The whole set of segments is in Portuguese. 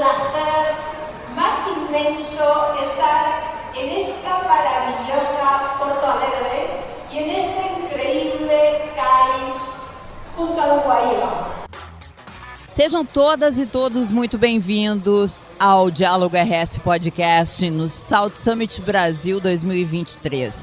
placer más inmenso estar en esta maravillosa Porto Alegre y en este increíble CAIS junto al Guaíba. Sejam todas e todos muito bem-vindos ao Diálogo RS Podcast no South Summit Brasil 2023.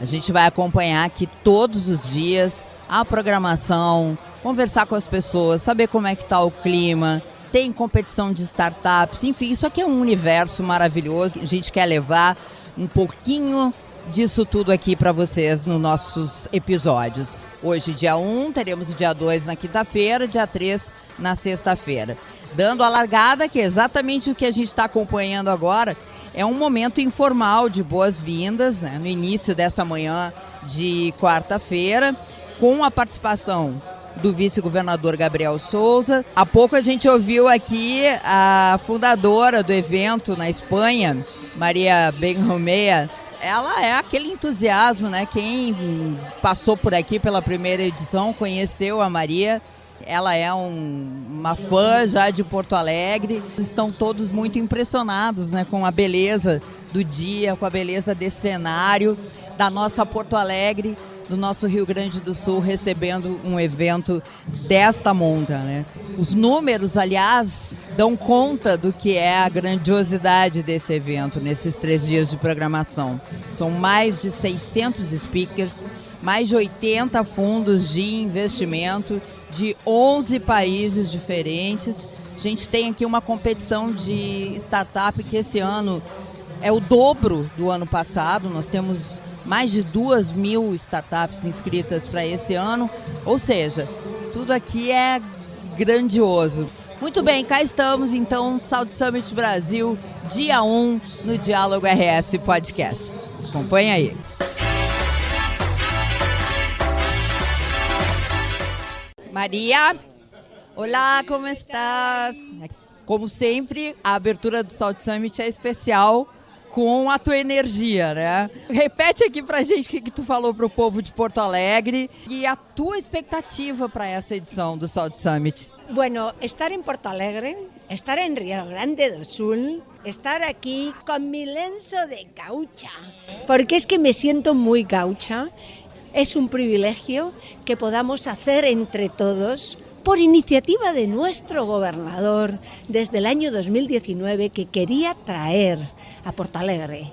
A gente vai acompanhar aqui todos os dias a programação, conversar com as pessoas, saber como é que está o clima, tem competição de startups, enfim, isso aqui é um universo maravilhoso. A gente quer levar um pouquinho disso tudo aqui para vocês nos nossos episódios. Hoje, dia 1, teremos o dia 2 na quinta-feira, dia 3 na sexta-feira. Dando a largada, que é exatamente o que a gente está acompanhando agora, é um momento informal de boas-vindas, né, no início dessa manhã de quarta-feira, com a participação do vice-governador Gabriel Souza. Há pouco a gente ouviu aqui a fundadora do evento na Espanha, Maria Benromea. Ela é aquele entusiasmo, né? Quem passou por aqui pela primeira edição conheceu a Maria ela é um, uma fã já de Porto Alegre. Estão todos muito impressionados né, com a beleza do dia, com a beleza desse cenário, da nossa Porto Alegre, do nosso Rio Grande do Sul, recebendo um evento desta monta. Né? Os números, aliás, dão conta do que é a grandiosidade desse evento nesses três dias de programação. São mais de 600 speakers, mais de 80 fundos de investimento de 11 países diferentes. A gente tem aqui uma competição de startup que esse ano é o dobro do ano passado. Nós temos mais de duas mil startups inscritas para esse ano. Ou seja, tudo aqui é grandioso. Muito bem, cá estamos então, South Summit Brasil, dia 1 no Diálogo RS Podcast. Acompanhe aí. Maria, olá, como estás? Como sempre, a abertura do Salt Summit é especial com a tua energia, né? Repete aqui pra gente o que, que tu falou pro povo de Porto Alegre e a tua expectativa para essa edição do Salt Summit. Bueno, estar en Porto Alegre, estar en Río Grande do Sul, estar aquí con mi lenzo de gaucha, porque es que me siento muy gaucha Es un privilegio que podamos hacer entre todos por iniciativa de nuestro gobernador desde el año 2019 que quería traer a Portalegre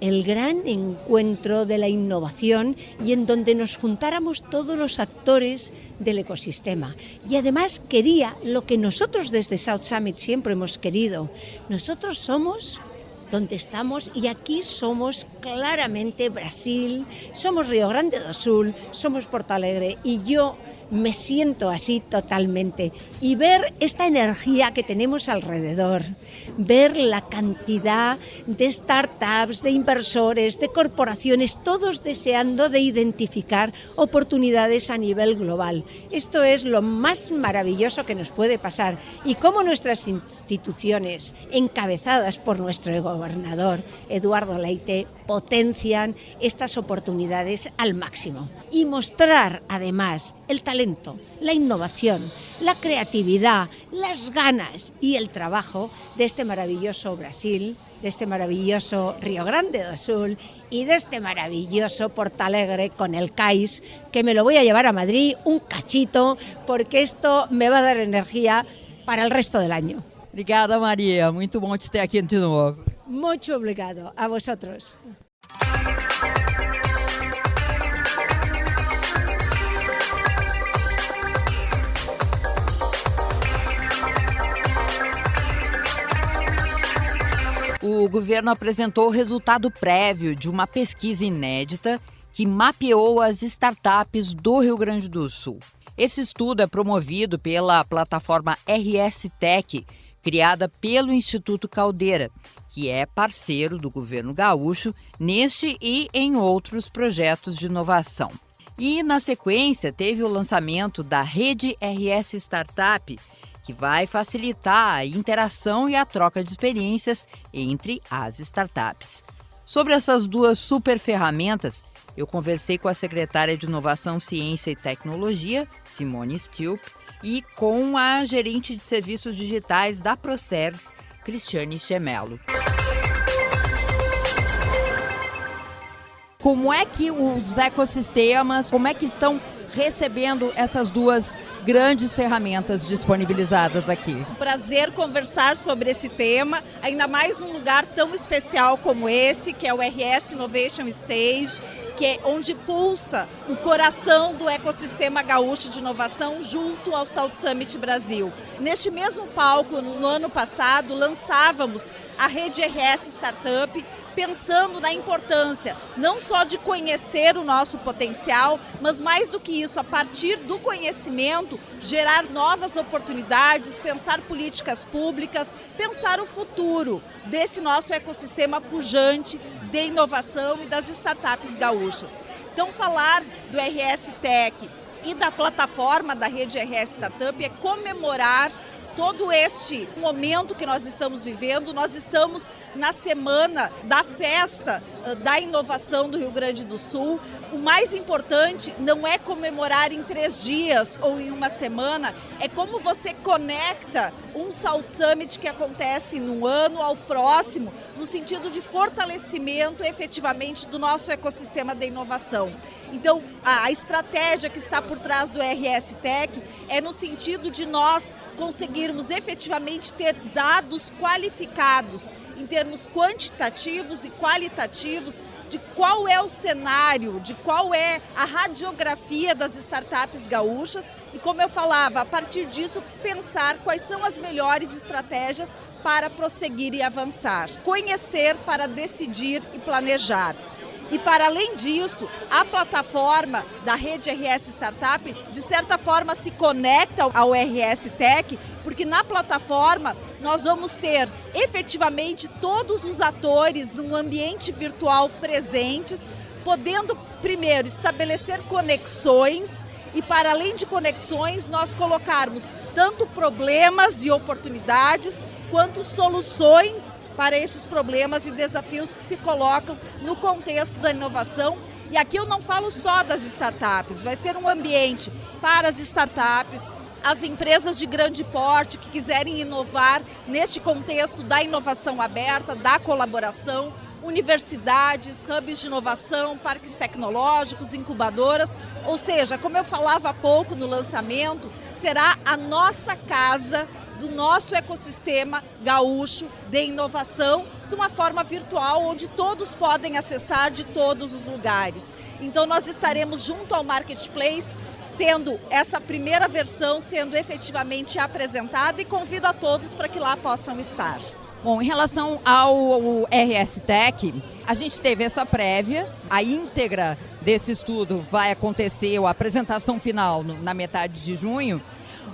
el gran encuentro de la innovación y en donde nos juntáramos todos los actores del ecosistema. Y además quería lo que nosotros desde South Summit siempre hemos querido. Nosotros somos donde estamos y aquí somos claramente Brasil, somos Río Grande do Sul, somos Porto Alegre y yo me siento así totalmente. Y ver esta energía que tenemos alrededor, ver la cantidad de startups, de inversores, de corporaciones, todos deseando de identificar oportunidades a nivel global. Esto es lo más maravilloso que nos puede pasar. Y cómo nuestras instituciones, encabezadas por nuestro gobernador, Eduardo Leite, potencian estas oportunidades al máximo. Y mostrar, además, el talento la innovación, la creatividad, las ganas y el trabajo de este maravilloso Brasil, de este maravilloso Río Grande do Sul y de este maravilloso Portalegre con el CAIS, que me lo voy a llevar a Madrid un cachito, porque esto me va a dar energía para el resto del año. Obrigada, Maria. Muito bom te ter aqui de novo. Muito obrigado. A vosotros. O governo apresentou o resultado prévio de uma pesquisa inédita que mapeou as startups do Rio Grande do Sul. Esse estudo é promovido pela plataforma RS Tech, criada pelo Instituto Caldeira, que é parceiro do governo gaúcho neste e em outros projetos de inovação. E, na sequência, teve o lançamento da Rede RS Startup, que vai facilitar a interação e a troca de experiências entre as startups. Sobre essas duas super ferramentas, eu conversei com a secretária de Inovação, Ciência e Tecnologia, Simone Stilp, e com a gerente de serviços digitais da Procergs, Cristiane Chemelo. Como é que os ecossistemas, como é que estão recebendo essas duas grandes ferramentas disponibilizadas aqui. Um prazer conversar sobre esse tema, ainda mais num lugar tão especial como esse, que é o RS Innovation Stage, que é onde pulsa o coração do ecossistema gaúcho de inovação junto ao South Summit Brasil. Neste mesmo palco, no ano passado, lançávamos a rede RS Startup, pensando na importância não só de conhecer o nosso potencial, mas mais do que isso, a partir do conhecimento, gerar novas oportunidades, pensar políticas públicas, pensar o futuro desse nosso ecossistema pujante de inovação e das startups gaúchas. Então, falar do RS Tech e da plataforma da rede RS Startup é comemorar todo este momento que nós estamos vivendo, nós estamos na semana da festa da inovação do Rio Grande do Sul. O mais importante não é comemorar em três dias ou em uma semana, é como você conecta um South Summit que acontece no ano ao próximo, no sentido de fortalecimento efetivamente do nosso ecossistema de inovação. Então, a estratégia que está por trás do RS Tech é no sentido de nós conseguirmos efetivamente ter dados qualificados em termos quantitativos e qualitativos de qual é o cenário, de qual é a radiografia das startups gaúchas e, como eu falava, a partir disso pensar quais são as melhores estratégias para prosseguir e avançar. Conhecer para decidir e planejar. E para além disso, a plataforma da rede RS Startup, de certa forma, se conecta ao RS Tech, porque na plataforma nós vamos ter efetivamente todos os atores num ambiente virtual presentes, podendo primeiro estabelecer conexões e para além de conexões, nós colocarmos tanto problemas e oportunidades, quanto soluções para esses problemas e desafios que se colocam no contexto da inovação. E aqui eu não falo só das startups, vai ser um ambiente para as startups, as empresas de grande porte que quiserem inovar neste contexto da inovação aberta, da colaboração, universidades, hubs de inovação, parques tecnológicos, incubadoras, ou seja, como eu falava há pouco no lançamento, será a nossa casa do nosso ecossistema gaúcho de inovação de uma forma virtual, onde todos podem acessar de todos os lugares. Então nós estaremos junto ao Marketplace, tendo essa primeira versão sendo efetivamente apresentada e convido a todos para que lá possam estar. Bom, em relação ao RS Tech, a gente teve essa prévia, a íntegra desse estudo vai acontecer, a apresentação final na metade de junho,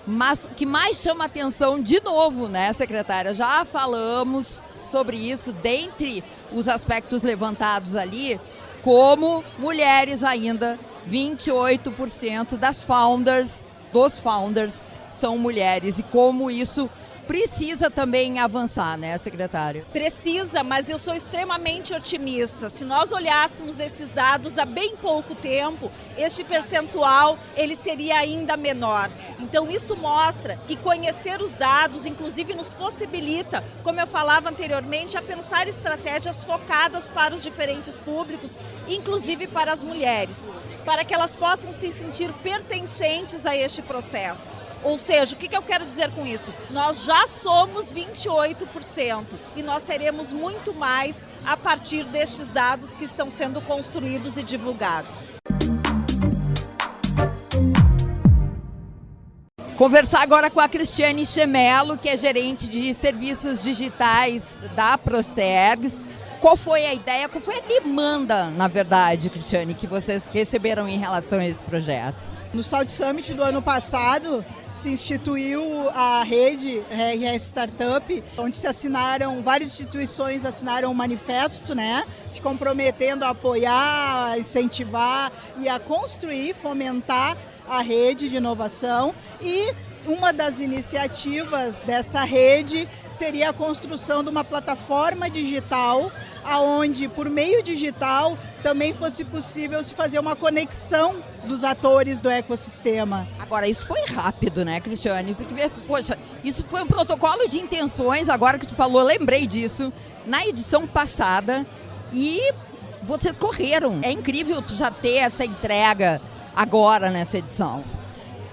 mas o que mais chama atenção, de novo, né, secretária? Já falamos sobre isso, dentre os aspectos levantados ali, como mulheres ainda, 28% das founders, dos founders, são mulheres, e como isso precisa também avançar, né, secretária? Precisa, mas eu sou extremamente otimista. Se nós olhássemos esses dados há bem pouco tempo, este percentual ele seria ainda menor. Então isso mostra que conhecer os dados, inclusive, nos possibilita, como eu falava anteriormente, a pensar estratégias focadas para os diferentes públicos, inclusive para as mulheres, para que elas possam se sentir pertencentes a este processo. Ou seja, o que eu quero dizer com isso? Nós já somos 28% e nós seremos muito mais a partir destes dados que estão sendo construídos e divulgados. Conversar agora com a Cristiane Chemelo, que é gerente de serviços digitais da Procergs. Qual foi a ideia, qual foi a demanda, na verdade, Cristiane, que vocês receberam em relação a esse projeto? No South Summit do ano passado, se instituiu a rede RS Startup, onde se assinaram, várias instituições assinaram um manifesto, né? Se comprometendo a apoiar, a incentivar e a construir, fomentar a rede de inovação e uma das iniciativas dessa rede seria a construção de uma plataforma digital, aonde por meio digital também fosse possível se fazer uma conexão dos atores do ecossistema. Agora, isso foi rápido, né, Cristiane? Porque, poxa, isso foi um protocolo de intenções, agora que tu falou, lembrei disso, na edição passada, e vocês correram. É incrível tu já ter essa entrega agora nessa edição.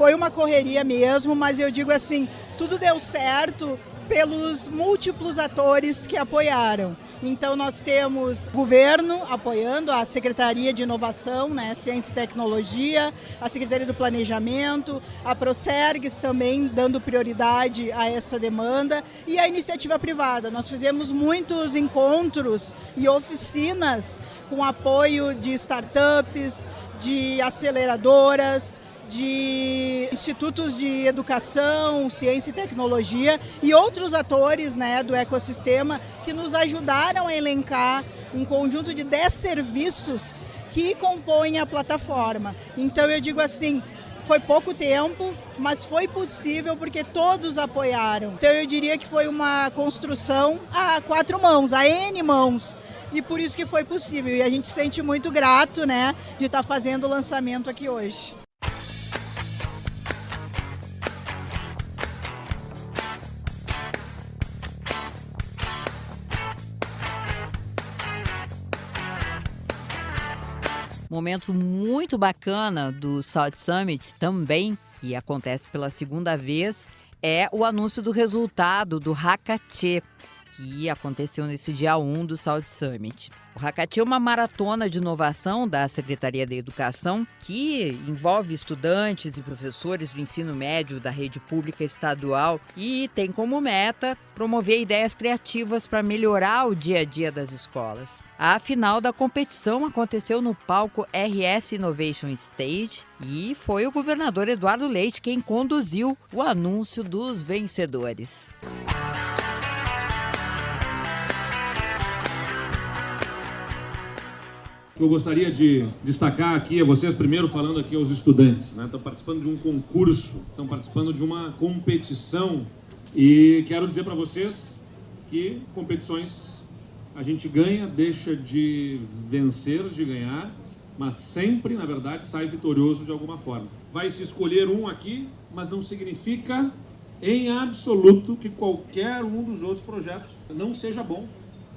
Foi uma correria mesmo, mas eu digo assim, tudo deu certo pelos múltiplos atores que apoiaram. Então nós temos governo apoiando a Secretaria de Inovação, né, Ciência e Tecnologia, a Secretaria do Planejamento, a Procergs também dando prioridade a essa demanda e a iniciativa privada. Nós fizemos muitos encontros e oficinas com apoio de startups, de aceleradoras, de institutos de educação, ciência e tecnologia e outros atores né, do ecossistema que nos ajudaram a elencar um conjunto de 10 serviços que compõem a plataforma. Então eu digo assim, foi pouco tempo, mas foi possível porque todos apoiaram. Então eu diria que foi uma construção a quatro mãos, a N mãos. E por isso que foi possível. E a gente se sente muito grato, né, de estar fazendo o lançamento aqui hoje. Momento muito bacana do South Summit também, e acontece pela segunda vez, é o anúncio do resultado do Hackathon, que aconteceu nesse dia 1 do South Summit. O Hackathon é uma maratona de inovação da Secretaria da Educação que envolve estudantes e professores do ensino médio da rede pública estadual e tem como meta promover ideias criativas para melhorar o dia a dia das escolas. A final da competição aconteceu no palco RS Innovation Stage e foi o governador Eduardo Leite quem conduziu o anúncio dos vencedores. Que eu gostaria de destacar aqui a vocês, primeiro falando aqui aos estudantes. Né? Estão participando de um concurso, estão participando de uma competição e quero dizer para vocês que competições a gente ganha, deixa de vencer, de ganhar, mas sempre, na verdade, sai vitorioso de alguma forma. Vai se escolher um aqui, mas não significa em absoluto que qualquer um dos outros projetos não seja bom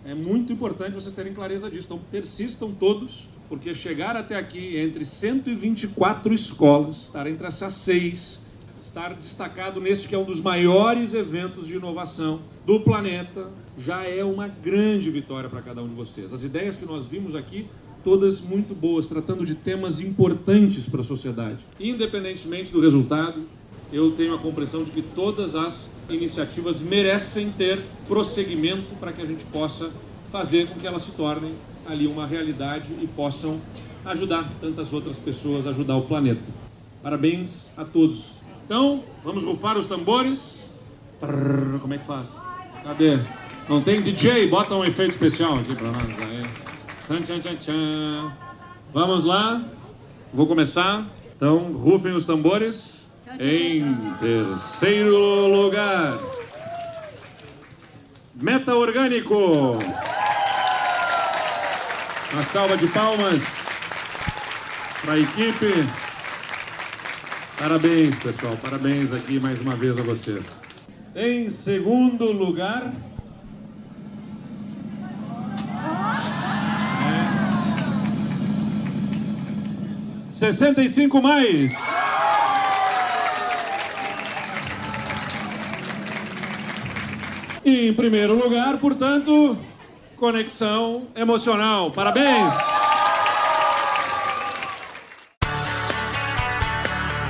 é muito importante vocês terem clareza disso. Então, persistam todos, porque chegar até aqui entre 124 escolas, estar entre essas seis, estar destacado neste que é um dos maiores eventos de inovação do planeta, já é uma grande vitória para cada um de vocês. As ideias que nós vimos aqui, todas muito boas, tratando de temas importantes para a sociedade. Independentemente do resultado, eu tenho a compreensão de que todas as iniciativas merecem ter prosseguimento para que a gente possa fazer com que elas se tornem ali uma realidade e possam ajudar tantas outras pessoas, ajudar o planeta. Parabéns a todos. Então, vamos rufar os tambores. Trrr, como é que faz? Cadê? Não tem DJ? Bota um efeito especial aqui para nós. Tchan, tchan, tchan, tchan. Vamos lá. Vou começar. Então, rufem os tambores. Em terceiro lugar, Meta Orgânico. Uma salva de palmas para a equipe. Parabéns, pessoal. Parabéns aqui mais uma vez a vocês. Em segundo lugar... É... 65 mais. E em primeiro lugar, portanto, conexão emocional. Parabéns!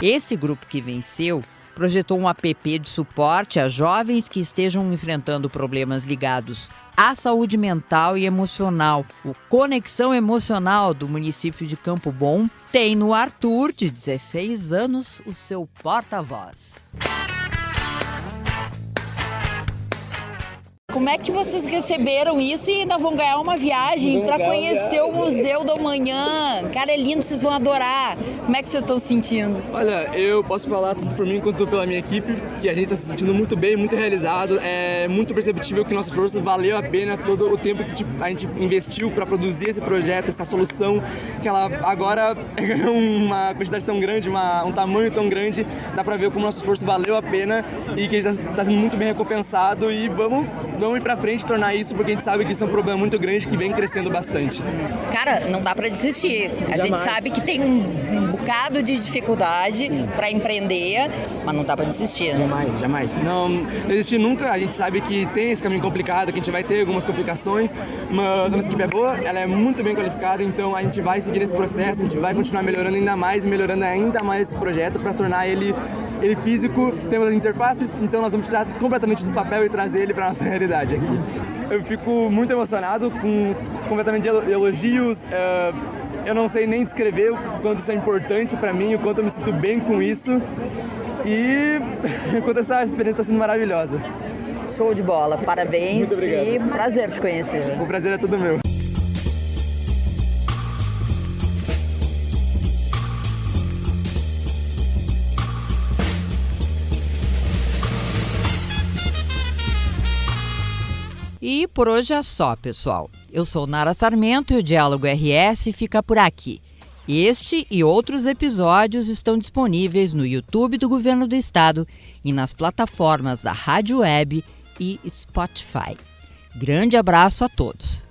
Esse grupo que venceu projetou um app de suporte a jovens que estejam enfrentando problemas ligados à saúde mental e emocional. O Conexão Emocional do município de Campo Bom tem no Arthur, de 16 anos, o seu porta-voz. Como é que vocês receberam isso e ainda vão ganhar uma viagem para conhecer o Museu do Amanhã? Cara, é lindo, vocês vão adorar. Como é que vocês estão se sentindo? Olha, eu posso falar tanto por mim quanto pela minha equipe, que a gente está se sentindo muito bem, muito realizado. É muito perceptível que nossa força valeu a pena todo o tempo que tipo, a gente investiu para produzir esse projeto, essa solução, que ela agora ganhou uma quantidade tão grande, uma, um tamanho tão grande, dá para ver como nosso esforço valeu a pena e que a gente está tá sendo muito bem recompensado e vamos vamos ir para frente e tornar isso, porque a gente sabe que isso é um problema muito grande que vem crescendo bastante. Cara, não dá para desistir. A Jamais. gente sabe que tem um, um bocado de dificuldade para empreender, mas não dá para desistir. Né? Jamais, jamais. Não desistir nunca. A gente sabe que tem esse caminho complicado, que a gente vai ter algumas complicações, mas a nossa equipe é boa, ela é muito bem qualificada, então a gente vai seguir esse processo, a gente vai continuar melhorando ainda mais, melhorando ainda mais esse projeto para tornar ele ele físico, temos as interfaces, então nós vamos tirar completamente do papel e trazer ele para nossa realidade aqui. Eu fico muito emocionado com completamente elogios. Uh, eu não sei nem descrever o quanto isso é importante para mim, o quanto eu me sinto bem com isso. E quanto essa experiência está sendo maravilhosa. Show de bola, parabéns e prazer te conhecer. O prazer é todo meu. E por hoje é só, pessoal. Eu sou Nara Sarmento e o Diálogo RS fica por aqui. Este e outros episódios estão disponíveis no YouTube do Governo do Estado e nas plataformas da Rádio Web e Spotify. Grande abraço a todos!